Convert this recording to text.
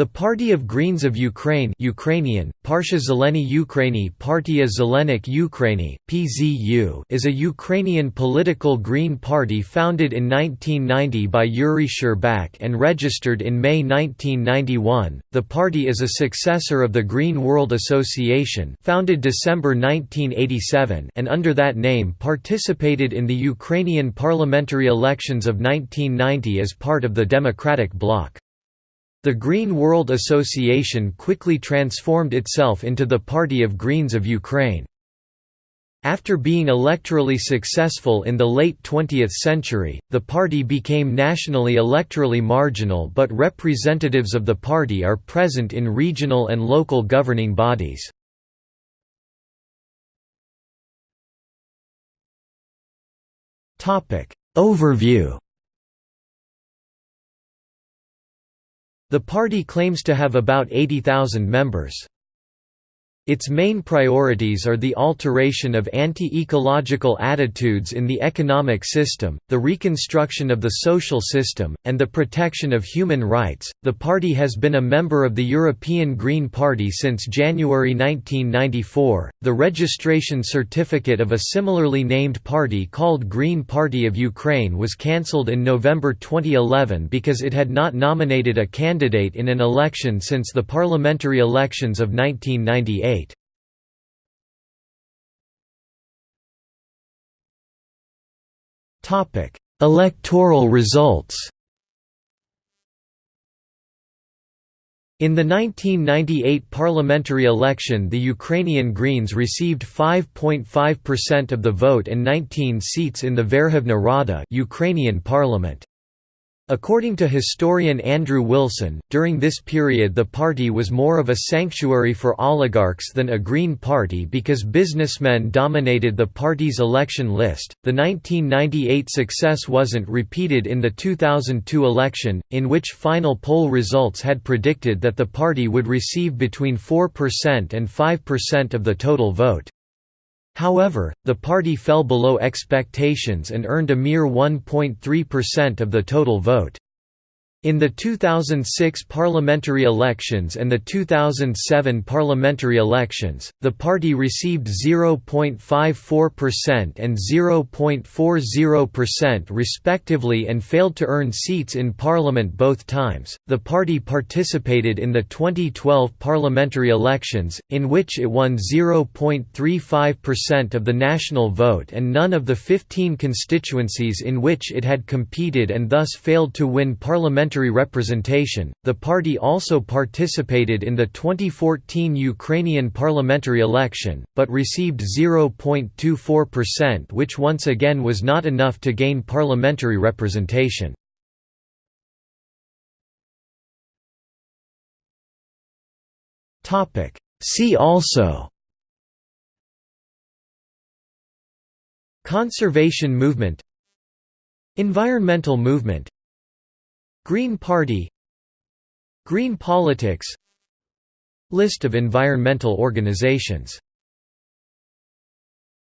The Party of Greens of Ukraine Ukrainian, Parsha Zeleny Ukraini Partia Zelenik Ukraini, PZU is a Ukrainian political green party founded in 1990 by Yuri Shcherbak and registered in May 1991. The party is a successor of the Green World Association founded December 1987 and under that name participated in the Ukrainian parliamentary elections of 1990 as part of the Democratic Bloc. The Green World Association quickly transformed itself into the Party of Greens of Ukraine. After being electorally successful in the late 20th century, the party became nationally electorally marginal but representatives of the party are present in regional and local governing bodies. Overview The party claims to have about 80,000 members. Its main priorities are the alteration of anti-ecological attitudes in the economic system, the reconstruction of the social system, and the protection of human rights. The party has been a member of the European Green Party since January 1994. The registration certificate of a similarly named party called Green Party of Ukraine was cancelled in November 2011 because it had not nominated a candidate in an election since the parliamentary elections of 1998. Electoral results. In the 1998 parliamentary election the Ukrainian Greens received 5.5% of the vote and 19 seats in the Verkhovna Rada Ukrainian parliament. According to historian Andrew Wilson, during this period the party was more of a sanctuary for oligarchs than a Green Party because businessmen dominated the party's election list. The 1998 success wasn't repeated in the 2002 election, in which final poll results had predicted that the party would receive between 4% and 5% of the total vote. However, the party fell below expectations and earned a mere 1.3% of the total vote. In the 2006 parliamentary elections and the 2007 parliamentary elections, the party received 0.54% and 0.40% respectively and failed to earn seats in parliament both times. The party participated in the 2012 parliamentary elections, in which it won 0.35% of the national vote and none of the 15 constituencies in which it had competed and thus failed to win parliamentary parliamentary representation. The party also participated in the 2014 Ukrainian parliamentary election, but received 0.24%, which once again was not enough to gain parliamentary representation. Topic: See also Conservation movement Environmental movement Green Party Green politics List of environmental organizations